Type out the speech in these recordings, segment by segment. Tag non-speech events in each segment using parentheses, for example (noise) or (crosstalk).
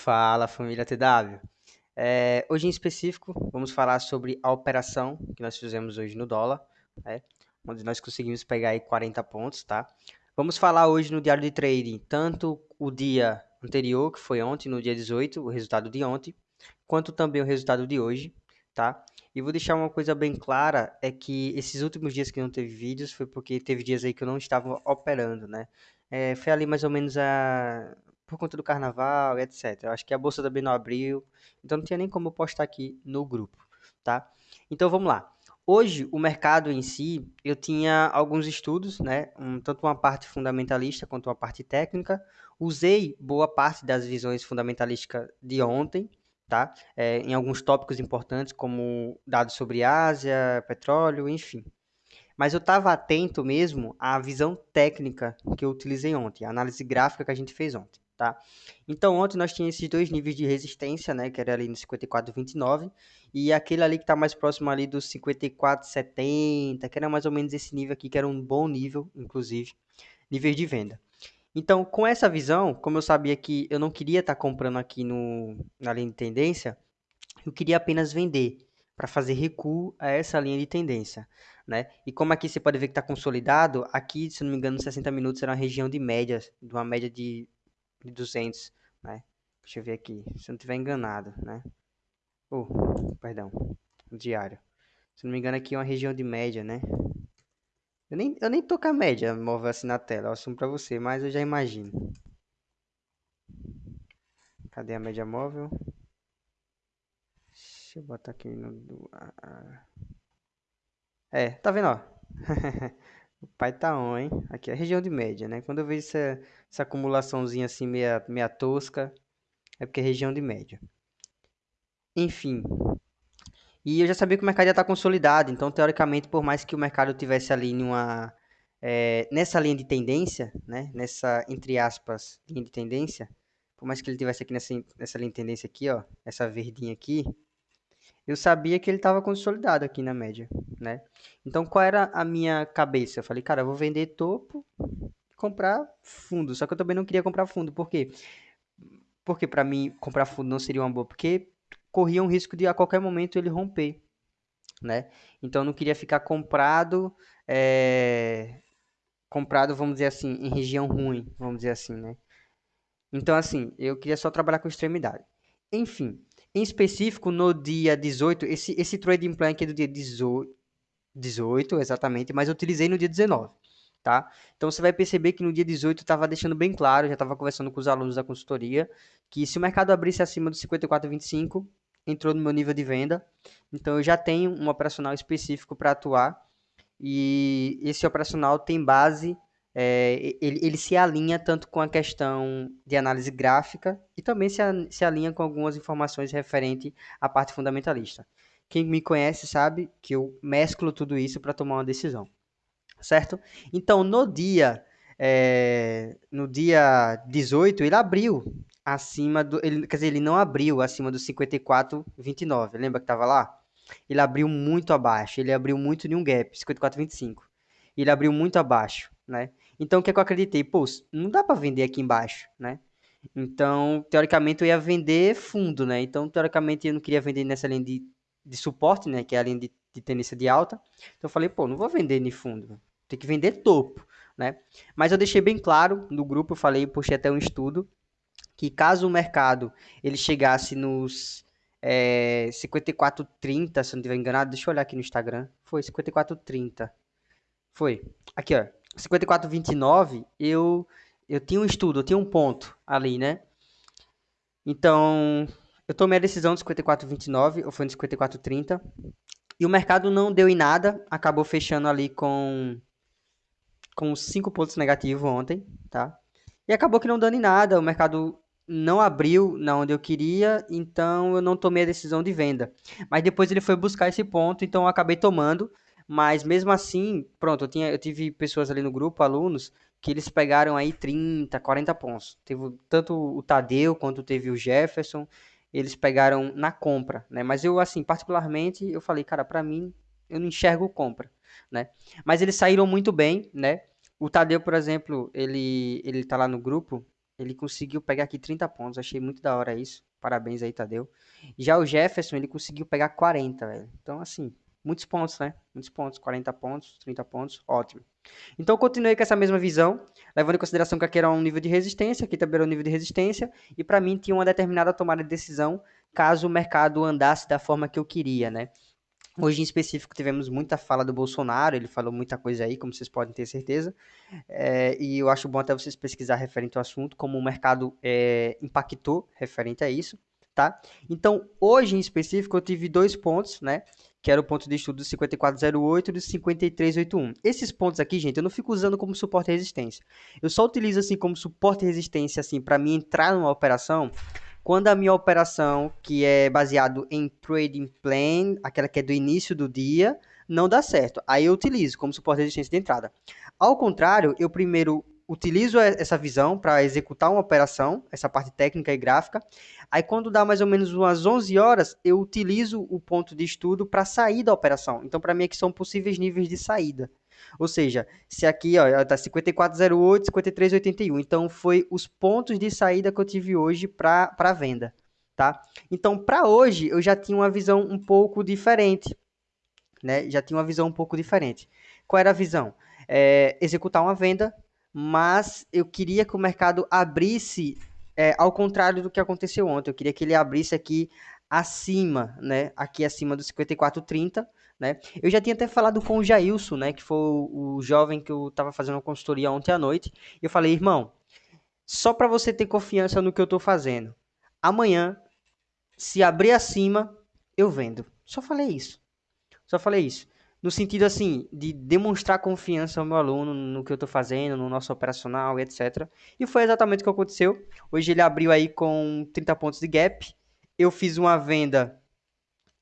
Fala, família TW. É, hoje em específico, vamos falar sobre a operação que nós fizemos hoje no dólar, né, onde nós conseguimos pegar aí 40 pontos, tá? Vamos falar hoje no diário de trading, tanto o dia anterior, que foi ontem, no dia 18, o resultado de ontem, quanto também o resultado de hoje, tá? E vou deixar uma coisa bem clara, é que esses últimos dias que não teve vídeos foi porque teve dias aí que eu não estava operando, né? É, foi ali mais ou menos a por conta do carnaval, etc. Eu acho que a bolsa também não abriu, então não tinha nem como postar aqui no grupo, tá? Então vamos lá. Hoje, o mercado em si, eu tinha alguns estudos, né? Um, tanto uma parte fundamentalista quanto uma parte técnica. Usei boa parte das visões fundamentalísticas de ontem, tá? É, em alguns tópicos importantes, como dados sobre Ásia, petróleo, enfim. Mas eu estava atento mesmo à visão técnica que eu utilizei ontem, a análise gráfica que a gente fez ontem tá? Então ontem nós tínhamos esses dois níveis de resistência, né, que era ali no 54,29 e aquele ali que está mais próximo ali do 54,70, que era mais ou menos esse nível aqui, que era um bom nível, inclusive, níveis de venda. Então, com essa visão, como eu sabia que eu não queria estar tá comprando aqui no, na linha de tendência, eu queria apenas vender para fazer recuo a essa linha de tendência. Né? E como aqui você pode ver que está consolidado, aqui, se não me engano, 60 minutos era uma região de médias, de uma média de de 200, né? Deixa eu ver aqui, se eu não estiver enganado, né? Oh, perdão, diário. Se não me engano aqui é uma região de média, né? Eu nem, eu nem tô com a média móvel assim na tela, eu assumo pra você, mas eu já imagino. Cadê a média móvel? Deixa eu botar aqui no... É, tá vendo, ó? (laughs) O pai tá on, hein? Aqui é a região de média, né? Quando eu vejo essa, essa acumulaçãozinha assim meia, meia tosca, é porque é região de média. Enfim. E eu já sabia que o mercado já está consolidado, então teoricamente, por mais que o mercado tivesse ali numa, é, nessa linha de tendência, né? Nessa, entre aspas, linha de tendência, por mais que ele tivesse aqui nessa, nessa linha de tendência aqui, ó, essa verdinha aqui, eu sabia que ele estava consolidado aqui na média, né? Então, qual era a minha cabeça? Eu falei, cara, eu vou vender topo e comprar fundo. Só que eu também não queria comprar fundo. Por quê? Porque para mim comprar fundo não seria uma boa, porque corria um risco de a qualquer momento ele romper, né? Então, eu não queria ficar comprado, é... comprado, vamos dizer assim, em região ruim, vamos dizer assim, né? Então, assim, eu queria só trabalhar com extremidade. Enfim, em específico, no dia 18, esse, esse trading plan aqui é do dia 18, 18, exatamente, mas eu utilizei no dia 19, tá? Então você vai perceber que no dia 18 estava deixando bem claro, já estava conversando com os alunos da consultoria, que se o mercado abrisse acima do 54,25, entrou no meu nível de venda. Então eu já tenho um operacional específico para atuar e esse operacional tem base é, ele, ele, se alinha tanto com a questão de análise gráfica e também se, se alinha com algumas informações referente à parte fundamentalista. Quem me conhece sabe que eu mesclo tudo isso para tomar uma decisão, certo? Então, no dia, é, no dia 18, ele abriu acima do, ele, quer dizer, ele não abriu acima do 54,29, lembra que estava lá? Ele abriu muito abaixo, ele abriu muito em um gap, 54,25. Ele abriu muito abaixo, né? Então, o que, é que eu acreditei? Pô, não dá para vender aqui embaixo, né? Então, teoricamente, eu ia vender fundo, né? Então, teoricamente, eu não queria vender nessa linha de, de suporte, né? Que é a linha de, de tendência de alta. Então, eu falei, pô, não vou vender nem fundo. Tem que vender topo, né? Mas eu deixei bem claro no grupo, eu falei, puxei até um estudo, que caso o mercado ele chegasse nos é, 54,30, se não estiver enganado, deixa eu olhar aqui no Instagram. Foi 54,30. Foi. Aqui, ó. 54,29, eu, eu tinha um estudo, eu tinha um ponto ali, né? Então, eu tomei a decisão de 54,29, ou foi no 54,30. E o mercado não deu em nada, acabou fechando ali com com 5 pontos negativos ontem, tá? E acabou que não dando em nada, o mercado não abriu na onde eu queria, então eu não tomei a decisão de venda. Mas depois ele foi buscar esse ponto, então eu acabei tomando. Mas mesmo assim, pronto, eu, tinha, eu tive pessoas ali no grupo, alunos, que eles pegaram aí 30, 40 pontos. Teve tanto o Tadeu quanto teve o Jefferson, eles pegaram na compra, né? Mas eu, assim, particularmente, eu falei, cara, para mim, eu não enxergo compra, né? Mas eles saíram muito bem, né? O Tadeu, por exemplo, ele, ele tá lá no grupo, ele conseguiu pegar aqui 30 pontos. Achei muito da hora isso. Parabéns aí, Tadeu. Já o Jefferson, ele conseguiu pegar 40, velho. Então, assim, muitos pontos, né? Muitos pontos. 40 pontos, 30 pontos, ótimo. Então, continuei com essa mesma visão, levando em consideração que aqui era um nível de resistência, aqui também era um nível de resistência, e para mim tinha uma determinada tomada de decisão caso o mercado andasse da forma que eu queria, né? Hoje em específico tivemos muita fala do Bolsonaro, ele falou muita coisa aí, como vocês podem ter certeza, é, e eu acho bom até vocês pesquisar referente ao assunto, como o mercado é, impactou referente a isso, tá? Então, hoje em específico eu tive dois pontos, né? Que era o ponto de estudo do 5408 e do 5381. Esses pontos aqui, gente, eu não fico usando como suporte e resistência. Eu só utilizo assim como suporte e resistência, assim, para mim entrar numa operação quando a minha operação, que é baseado em trading plan, aquela que é do início do dia, não dá certo. Aí eu utilizo como suporte de resistência de entrada. Ao contrário, eu primeiro utilizo essa visão para executar uma operação, essa parte técnica e gráfica. Aí quando dá mais ou menos umas 11 horas, eu utilizo o ponto de estudo para sair da operação. Então para mim aqui são possíveis níveis de saída. Ou seja, se aqui ó, tá 5408, 5381. Então foi os pontos de saída que eu tive hoje para venda, tá? Então para hoje eu já tinha uma visão um pouco diferente, né? Já tinha uma visão um pouco diferente. Qual era a visão? É, executar uma venda, mas eu queria que o mercado abrisse é, ao contrário do que aconteceu ontem. Eu queria que ele abrisse aqui acima, né? Aqui acima do 5430 né? Eu já tinha até falado com o Jailson, né, que foi o, jovem que eu estava fazendo uma consultoria ontem à noite, e eu falei, irmão, só para você ter confiança no que eu estou fazendo, amanhã, se abrir acima, eu vendo. Só falei isso. Só falei isso. No sentido, assim, de demonstrar confiança ao meu aluno no que eu estou fazendo, no nosso operacional etc. E foi exatamente o que aconteceu. Hoje ele abriu aí com 30 pontos de gap. Eu fiz uma venda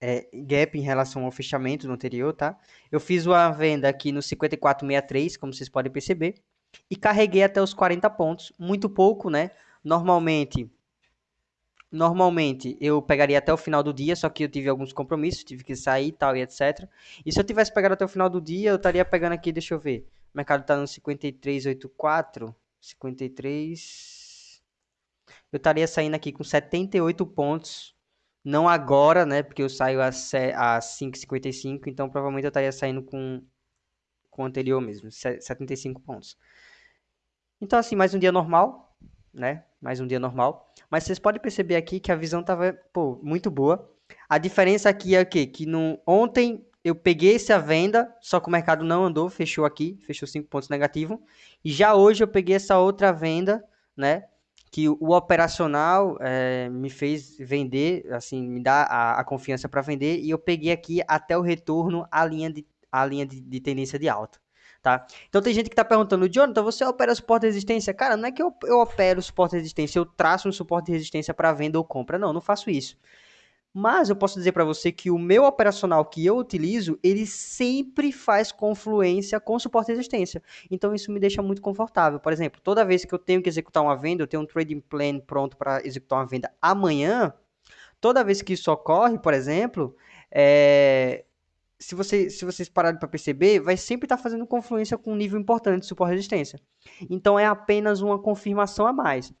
é, gap em relação ao fechamento no anterior, tá? Eu fiz uma venda aqui no 5463, como vocês podem perceber, e carreguei até os 40 pontos, muito pouco, né? Normalmente, normalmente eu pegaria até o final do dia, só que eu tive alguns compromissos, tive que sair, tal e etc. E se eu tivesse pegado até o final do dia, eu estaria pegando aqui, deixa eu ver. O mercado está no 5384, 53 Eu estaria saindo aqui com 78 pontos não agora, né? Porque eu saio às 5h55, então provavelmente eu estaria saindo com, com o anterior mesmo, 75 pontos. Então, assim, mais um dia normal, né? Mais um dia normal. Mas vocês podem perceber aqui que a visão tava, pô, muito boa. A diferença aqui é o quê? Que no, ontem eu peguei essa venda, só que o mercado não andou, fechou aqui, fechou 5 pontos negativo. E já hoje eu peguei essa outra venda, né? que o operacional é, me fez vender, assim, me dá a, a confiança para vender e eu peguei aqui até o retorno a linha de, a linha de, de tendência de alta. Tá? Então tem gente que está perguntando, Jonathan, você opera suporte de resistência? Cara, não é que eu, eu opero suporte de resistência, eu traço um suporte de resistência para venda ou compra. Não, não faço isso. Mas eu posso dizer para você que o meu operacional que eu utilizo, ele sempre faz confluência com suporte e resistência. Então isso me deixa muito confortável. Por exemplo, toda vez que eu tenho que executar uma venda, eu tenho um trading plan pronto para executar uma venda amanhã, toda vez que isso ocorre, por exemplo, é... se, você, se vocês pararem para perceber, vai sempre estar tá fazendo confluência com um nível importante de suporte resistência. Então é apenas uma confirmação a mais.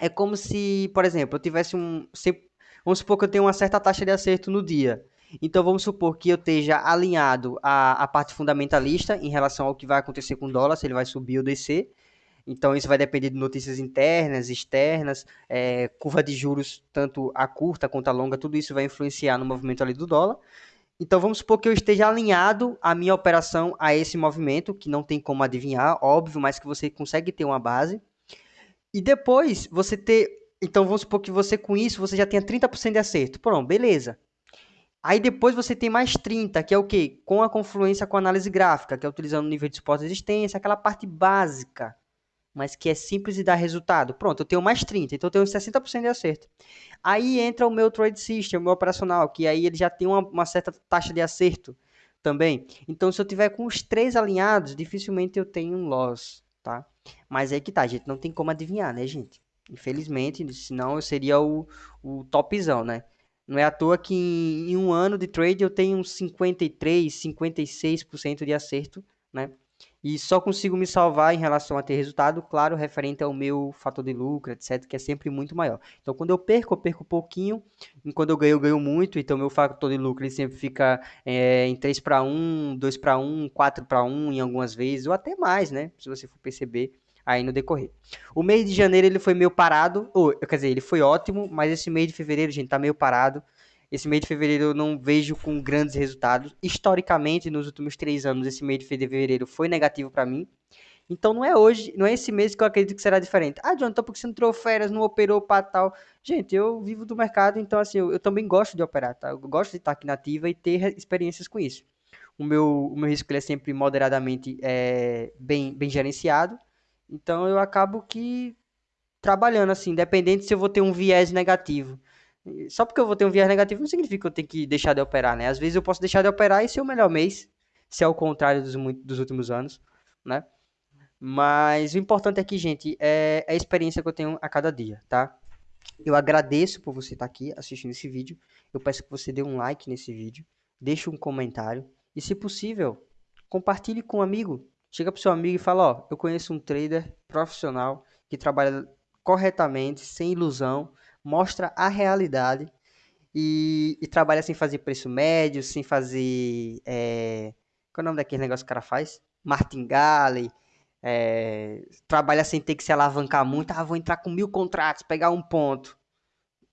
É como se, por exemplo, eu tivesse um. Sempre Vamos supor que eu tenho uma certa taxa de acerto no dia. Então vamos supor que eu esteja alinhado à, à parte fundamentalista em relação ao que vai acontecer com o dólar, se ele vai subir ou descer. Então isso vai depender de notícias internas, externas, é, curva de juros, tanto a curta quanto a longa, tudo isso vai influenciar no movimento ali do dólar. Então vamos supor que eu esteja alinhado a minha operação a esse movimento, que não tem como adivinhar, óbvio, mas que você consegue ter uma base. E depois você ter então vamos supor que você com isso você já tenha 30% de acerto. Pronto, beleza. Aí depois você tem mais 30, que é o quê? Com a confluência com a análise gráfica, que é utilizando o nível de suporte e resistência, aquela parte básica, mas que é simples e dá resultado. Pronto, eu tenho mais 30, então eu tenho 60% de acerto. Aí entra o meu trade system, o meu operacional, que aí ele já tem uma, uma certa taxa de acerto também. Então se eu tiver com os três alinhados, dificilmente eu tenho um loss, tá? Mas é que tá, gente, não tem como adivinhar, né, gente? Infelizmente, senão eu seria o, o topzão, né? Não é à toa que em, em um ano de trade eu tenho uns 53, 56% de acerto, né? E só consigo me salvar em relação a ter resultado, claro, referente ao meu fator de lucro, etc, que é sempre muito maior. Então, quando eu perco, eu perco pouquinho, e quando eu ganho, eu ganho muito, então meu fator de lucro ele sempre fica é, em 3 para 1, 2 para 1, 4 para 1 em algumas vezes, ou até mais, né, se você for perceber aí no decorrer. O mês de janeiro ele foi meio parado, ou, quer dizer, ele foi ótimo, mas esse mês de fevereiro, gente, tá meio parado, esse mês de fevereiro eu não vejo com grandes resultados. Historicamente, nos últimos três anos, esse mês de fevereiro foi negativo para mim. Então não é hoje, não é esse mês que eu acredito que será diferente. Ah, John, então porque você não férias, não operou para tal. Gente, eu vivo do mercado, então assim, eu, eu, também gosto de operar, tá? Eu gosto de estar aqui na ativa e ter experiências com isso. O meu, o meu risco é sempre moderadamente é, bem, bem gerenciado. Então eu acabo que trabalhando assim, independente se eu vou ter um viés negativo. Só porque eu vou ter um viés negativo não significa que eu tenho que deixar de operar, né? Às vezes eu posso deixar de operar e ser o melhor mês, se é o contrário dos, dos últimos anos, né? Mas o importante aqui, gente, é a experiência que eu tenho a cada dia, tá? Eu agradeço por você estar aqui assistindo esse vídeo. Eu peço que você dê um like nesse vídeo, deixe um comentário e, se possível, compartilhe com um amigo. Chega para seu amigo e fala: Ó, eu conheço um trader profissional que trabalha corretamente, sem ilusão mostra a realidade e, e, trabalha sem fazer preço médio, sem fazer. É, qual é o nome daquele negócio que o cara faz? Martingale. É, trabalha sem ter que se alavancar muito. Ah, vou entrar com mil contratos, pegar um ponto.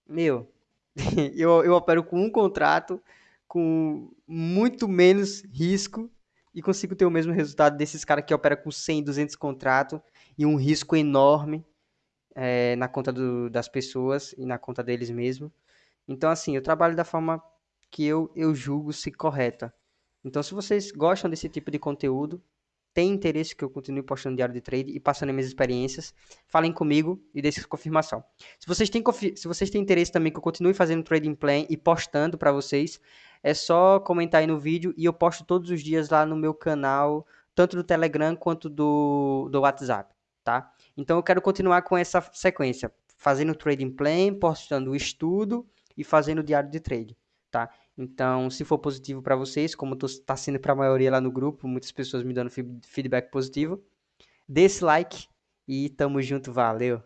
Meu, (laughs) eu, eu opero com um contrato, com muito menos risco e consigo ter o mesmo resultado desses caras que operam com 100, 200 contratos e um risco enorme é, na conta do, das pessoas e na conta deles mesmos. Então, assim, eu trabalho da forma que eu, eu julgo se correta. Então, se vocês gostam desse tipo de conteúdo, tem interesse que eu continue postando diário de trade e passando minhas experiências, falem comigo e deixem confirmação. Se vocês têm, se vocês têm interesse também que eu continue fazendo trading plan e postando para vocês, é só comentar aí no vídeo e eu posto todos os dias lá no meu canal, tanto do Telegram quanto do, do WhatsApp, tá? Então eu quero continuar com essa sequência, fazendo trading plan, postando o estudo e fazendo o diário de trade, tá? Então, se for positivo para vocês, como está sendo para a maioria lá no grupo, muitas pessoas me dando feedback positivo, dê esse like e tamo junto, valeu!